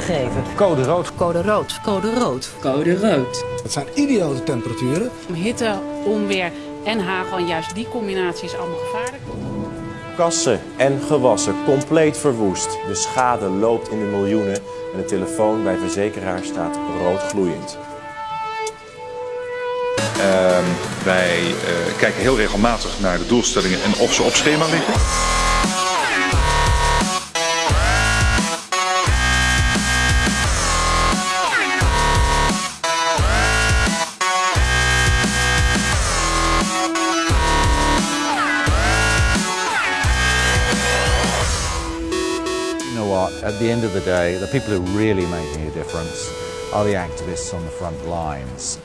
geven. Code rood. Code rood. Code rood. Code rood. Het zijn ideale temperaturen. Hitte, onweer en hagel, en juist die combinatie is allemaal gevaarlijk. Kassen en gewassen compleet verwoest. De schade loopt in de miljoenen en de telefoon bij verzekeraar staat rood gloeiend. Uh, wij uh, kijken heel regelmatig naar de doelstellingen en of ze op schema liggen. At the end of the day, the people who are really making a difference are the activists on the front lines.